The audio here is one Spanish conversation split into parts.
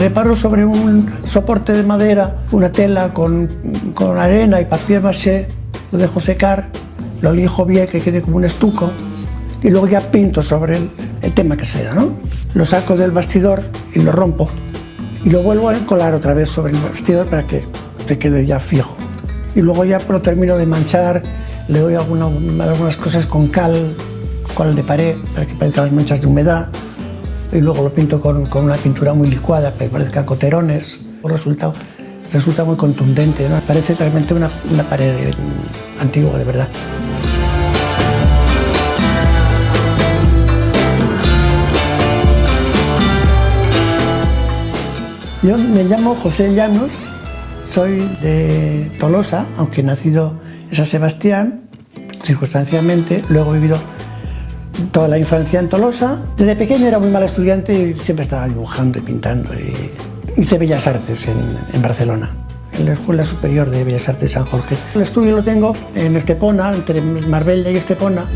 Preparo sobre un soporte de madera una tela con, con arena y papier maché, lo dejo secar, lo lijo bien que quede como un estuco y luego ya pinto sobre el, el tema que sea, ¿no? Lo saco del bastidor y lo rompo y lo vuelvo a encolar otra vez sobre el bastidor para que se quede ya fijo. Y luego ya lo termino de manchar, le doy alguna, algunas cosas con cal, cal de pared, para que parezcan las manchas de humedad, y luego lo pinto con, con una pintura muy licuada, para que parezcan coterones. El resultado resulta muy contundente, ¿no? parece realmente una, una pared antigua de verdad. Yo me llamo José Llanos, soy de Tolosa, aunque nacido en San Sebastián, circunstancialmente, luego he vivido toda la infancia en Tolosa. Desde pequeño era muy mal estudiante y siempre estaba dibujando y pintando. Y hice Bellas Artes en, en Barcelona, en la Escuela Superior de Bellas Artes San Jorge. El estudio lo tengo en Estepona, entre Marbella y Estepona.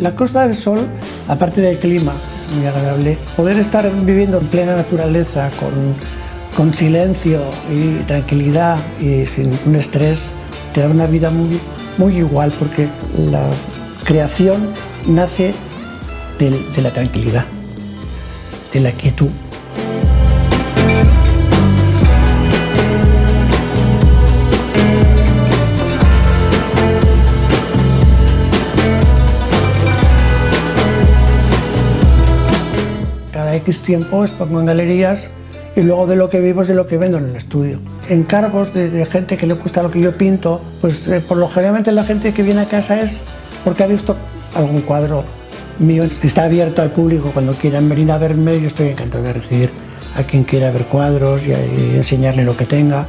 La Costa del Sol, aparte del clima, es muy agradable. Poder estar viviendo en plena naturaleza, con, con silencio y tranquilidad y sin un estrés, te da una vida muy, igual porque la creación nace de, de la tranquilidad, de la quietud. cada X tiempo expongo en galerías y luego de lo que vivo es de lo que vendo en el estudio. Encargos de, de gente que le gusta lo que yo pinto, pues eh, por lo generalmente la gente que viene a casa es porque ha visto algún cuadro mío está abierto al público cuando quieran venir a verme, yo estoy encantado de recibir a quien quiera ver cuadros y, y enseñarle lo que tenga.